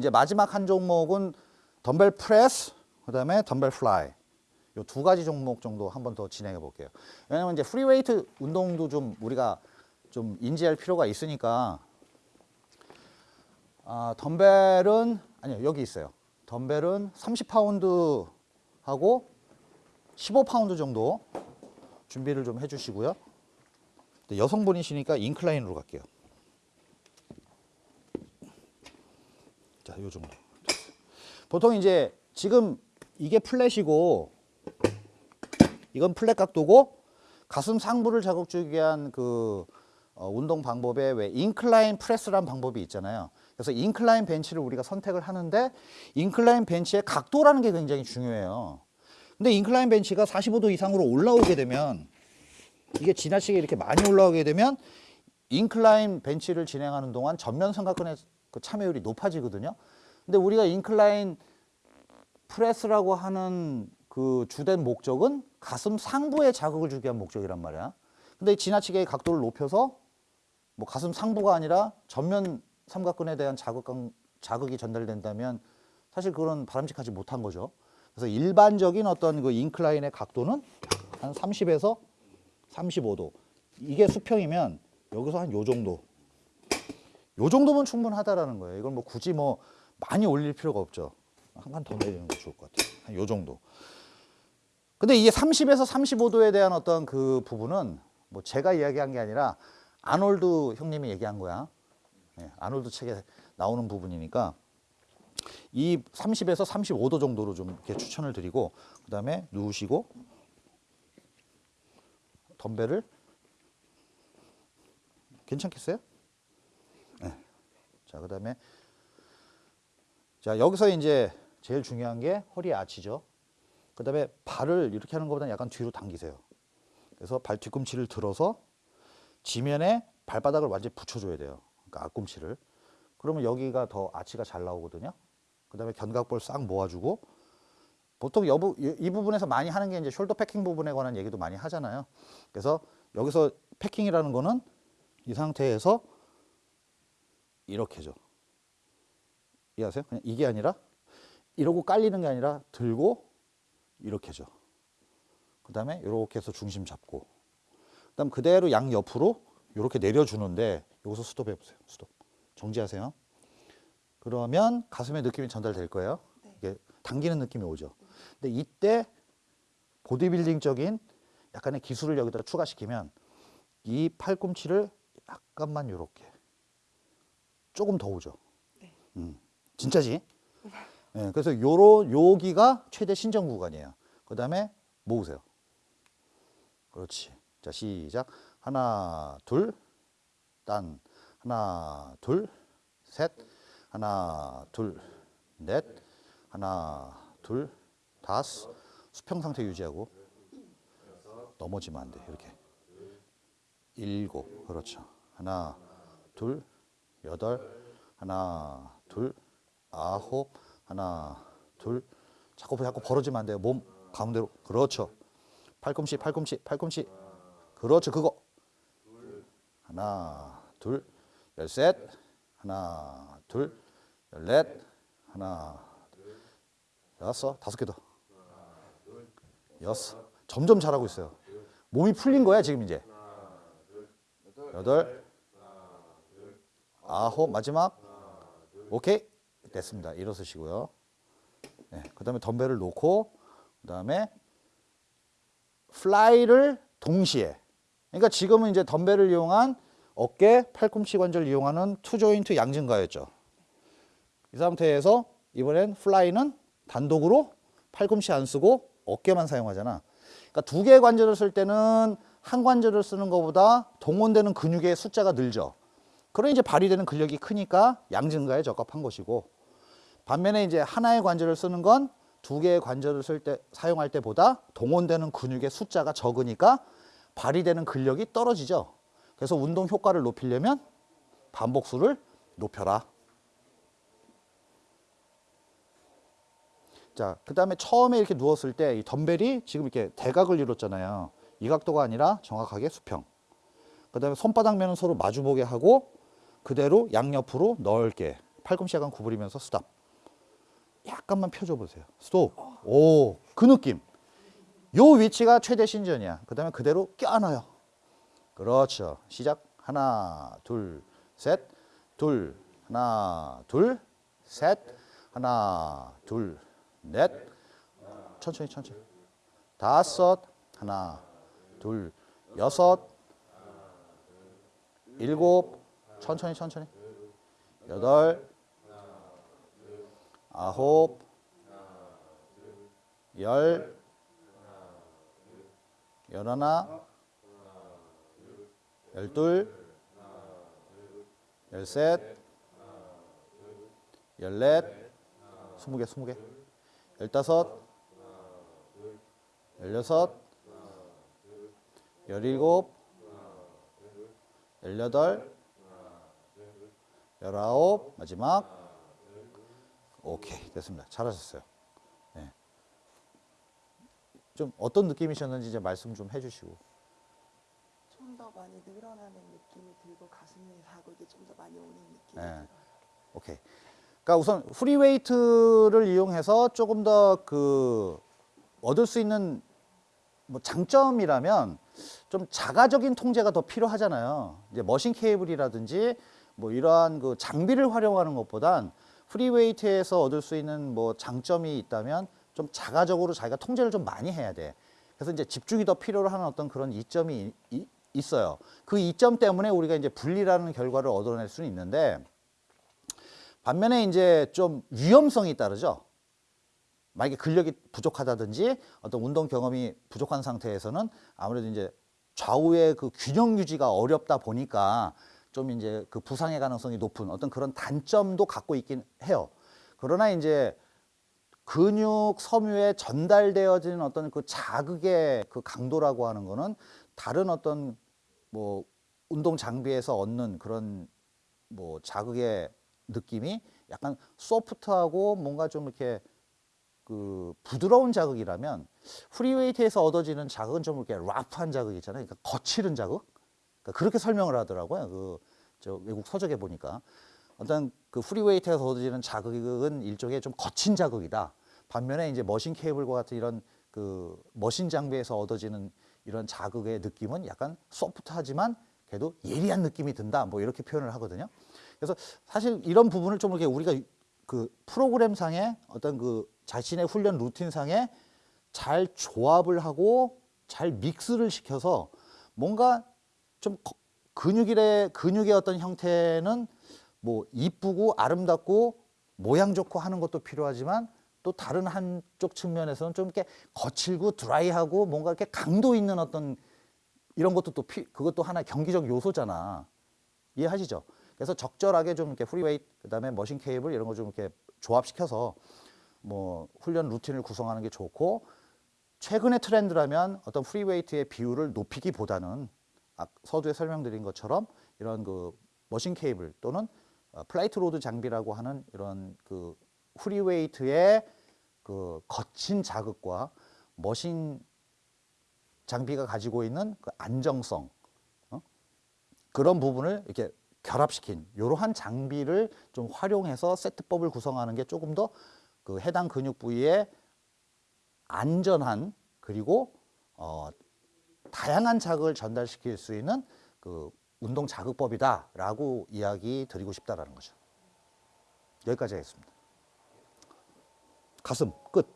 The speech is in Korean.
이제 마지막 한 종목은 덤벨 프레스, 그 다음에 덤벨 fly. 요 두 가지 종목 정도 한 번 더 진행해 볼게요. 왜냐면 이제 free weight 운동도 좀 우리가 좀 인지할 필요가 있으니까 아, 덤벨은 아니요 여기 있어요. 덤벨은 30파운드 하고 15파운드 정도 준비를 좀 해주시고요. 여성분이시니까 incline으로 갈게요. 자, 요 정도. 보통 이제 지금 이게 flat이고 이건 flat 각도고 가슴 상부를 자극 주기 위한 그 어, 운동 방법에 왜 incline press라는 방법이 있잖아요. 그래서 incline 벤치를 우리가 선택을 하는데 incline 벤치의 각도라는 게 굉장히 중요해요. 근데 incline 벤치가 45도 이상으로 올라오게 되면 이게 지나치게 이렇게 많이 올라오게 되면 incline 벤치를 진행하는 동안 전면 삼각근의 그 참여율이 높아지거든요. 근데 우리가 incline press라고 하는 그 주된 목적은 가슴 상부에 자극을 주기 위한 목적이란 말이야. 근데 지나치게 각도를 높여서 뭐 가슴 상부가 아니라 전면 삼각근에 대한 자극, 자극이 전달된다면 사실 그건 바람직하지 못한 거죠. 그래서 일반적인 어떤 그 incline의 각도는 한 30에서 35도. 이게 수평이면 여기서 한 요 정도. 요 정도면 충분하다라는 거예요. 이걸 뭐 굳이 뭐 많이 올릴 필요가 없죠. 한 칸 더 내리는 게 좋을 것 같아요. 한 요 정도. 근데 이게 30에서 35도에 대한 어떤 그 부분은 뭐 제가 이야기한 게 아니라 아놀드 형님이 얘기한 거야. 네, 아놀드 책에 나오는 부분이니까 이 30에서 35도 정도로 좀 이렇게 추천을 드리고 그 다음에 누우시고 덤벨을 괜찮겠어요? 네. 자, 그 다음에 자, 여기서 이제 제일 중요한 게 허리 아치죠. 그 다음에 발을 이렇게 하는 것보다 약간 뒤로 당기세요. 그래서 발 뒤꿈치를 들어서 지면에 발바닥을 완전히 붙여줘야 돼요. 그러니까 앞꿈치를. 그러면 여기가 더 아치가 잘 나오거든요. 그 다음에 견갑골 싹 모아주고 보통 여부, 이 부분에서 많이 하는 게 이제 숄더 패킹 부분에 관한 얘기도 많이 하잖아요. 그래서 여기서 패킹이라는 거는 이 상태에서 이렇게죠. 이해하세요? 그냥 이게 아니라 이러고 깔리는 게 아니라 들고 이렇게죠. 그 다음에 이렇게 해서 중심 잡고 그 다음 그대로 양 옆으로 이렇게 내려주는데 여기서 스톱 해보세요. 스톱. 정지하세요. 그러면 가슴에 느낌이 전달될 거예요. 네. 이게 당기는 느낌이 오죠. 근데 이때 보디빌딩적인 약간의 기술을 여기다 추가시키면 이 팔꿈치를 약간만 이렇게 조금 더 오죠. 네. 음, 진짜지? 네, 그래서 요런 여기가 최대 신전 구간이에요. 그 다음에 모으세요. 그렇지. 자 시작. 하나 둘, 딴 하나 둘, 셋, 하나 둘, 넷, 하나 둘, 다섯. 수평 상태 유지하고 넘어지면 안 돼. 이렇게. 일곱. 그렇죠. 하나, 둘, 여덟, 하나, 둘, 아홉, 하나, 둘. 자꾸 자꾸 벌어지면 안 돼요. 몸 가운데로. 그렇죠. 팔꿈치, 팔꿈치, 팔꿈치. 그렇죠. 그거. 하나, 둘, 열셋, 하나, 둘, 열넷, 하나, 여섯, 다섯 개 더. 여섯. 점점 잘하고 있어요. 몸이 풀린 거야, 지금 이제. 여덟, 아홉, 마지막. 오케이. 됐습니다. 일어서시고요. 네, 그 다음에 덤벨을 놓고, 그 다음에 fly를 동시에. 그러니까 지금은 이제 덤벨을 이용한 어깨, 팔꿈치 관절을 이용하는 two joint 양증가였죠. 이 상태에서 이번엔 fly는 단독으로 팔꿈치 안 쓰고 어깨만 사용하잖아. 그러니까 두 개의 관절을 쓸 때는 한 관절을 쓰는 것보다 동원되는 근육의 숫자가 늘죠. 그러니 이제 발휘되는 근력이 크니까 양 증가에 적합한 것이고 반면에 이제 하나의 관절을 쓰는 건 두 개의 관절을 쓸 때 사용할 때보다 동원되는 근육의 숫자가 적으니까 발휘되는 근력이 떨어지죠. 그래서 운동 효과를 높이려면 반복수를 높여라. 자, 그 다음에 처음에 이렇게 누웠을 때 이 덤벨이 지금 이렇게 대각을 이뤘잖아요. 이 각도가 아니라 정확하게 수평. 그 다음에 손바닥면은 서로 마주보게 하고 그대로 양옆으로 넓게 팔꿈치 약간 구부리면서 스탑. 약간만 펴줘 보세요. 스톱. 오, 그 느낌. 요 위치가 최대 신전이야. 그 다음에 그대로 껴안아요. 그렇죠. 시작. 하나, 둘, 셋, 둘, 하나, 둘, 셋, 하나, 둘, 넷. 천천히, 천천히. 다섯, 하나, 둘, 여섯, 일곱, 천천히, 천천히. 여덟, 아홉, 열, 열하나, 열둘, 열셋, 열넷, 스무 개, 스무 개, 열다섯, 열여섯, 열일곱, 열여덟, 열아홉, 마지막. 오케이, 됐습니다. 잘하셨어요. 네. 좀 어떤 느낌이셨는지 이제 말씀 좀 해주시고. 좀 더 많이 늘어나는 느낌이 들고 가슴이 자극이 좀 더 많이 오는 느낌이 네. 들어요. 오케이. 그러니까 우선 free weight를 이용해서 조금 더 그 얻을 수 있는 뭐 장점이라면 좀 자가적인 통제가 더 필요하잖아요. 이제 machine 케이블이라든지 뭐 이러한 그 장비를 활용하는 것보단 free weight에서 얻을 수 있는 뭐 장점이 있다면 좀 자가적으로 자기가 통제를 좀 많이 해야 돼. 그래서 이제 집중이 더 필요로 하는 어떤 그런 이점이 이- 있어요. 그 이점 때문에 우리가 이제 분리라는 결과를 얻어낼 수는 있는데 반면에 이제 좀 위험성이 따르죠. 만약에 근력이 부족하다든지 어떤 운동 경험이 부족한 상태에서는 아무래도 이제 좌우의 그 균형 유지가 어렵다 보니까 좀 이제 그 부상의 가능성이 높은 어떤 그런 단점도 갖고 있긴 해요. 그러나 이제 근육 섬유에 전달되어지는 어떤 그 자극의 그 강도라고 하는 거는 다른 어떤 뭐 운동 장비에서 얻는 그런 뭐 자극의 느낌이 약간 소프트하고 뭔가 좀 이렇게 그 부드러운 자극이라면 프리웨이트에서 얻어지는 자극은 좀 이렇게 라프한 자극 있잖아요. 그러니까 거칠은 자극. 그러니까 그렇게 설명을 하더라고요. 그 저 외국 서적에 보니까 어떤 그 프리웨이트에서 얻어지는 자극은 일종의 좀 거친 자극이다. 반면에 이제 머신 케이블과 같은 이런 그 머신 장비에서 얻어지는 이런 자극의 느낌은 약간 소프트하지만 그래도 예리한 느낌이 든다. 뭐 이렇게 표현을 하거든요. 그래서 사실 이런 부분을 좀 이렇게 우리가 그 프로그램상에 어떤 그 자신의 훈련 루틴상에 잘 조합을 하고 잘 믹스를 시켜서 뭔가 좀 거- 근육의 근육의 어떤 형태는 뭐 이쁘고 아름답고 모양 좋고 하는 것도 필요하지만 또 다른 한쪽 측면에서는 좀 이렇게 거칠고 dry하고 뭔가 이렇게 강도 있는 어떤 이런 것도 또 피, 그것도 하나 의 경기적 요소잖아. 이해하시죠? 그래서 적절하게 좀 이렇게 free weight 그다음에 machine 케이블 이런 거 좀 이렇게 조합시켜서 뭐 훈련 루틴을 구성하는 게 좋고 최근의 트렌드라면 어떤 free weight의 비율을 높이기보다는 아, 서두에 설명드린 것처럼 이런 그 machine 케이블 또는 어, plate load 장비라고 하는 이런 그 free weight의 그 거친 자극과 machine 장비가 가지고 있는 그 안정성 어? 그런 부분을 이렇게 결합시킨 이러한 장비를 좀 활용해서 세트법을 구성하는 게 조금 더 그 해당 근육 부위에 안전한 그리고 어, 다양한 자극을 전달시킬 수 있는 그 운동 자극법이다라고 이야기 드리고 싶다라는 거죠. 여기까지 하겠습니다. 가슴 끝.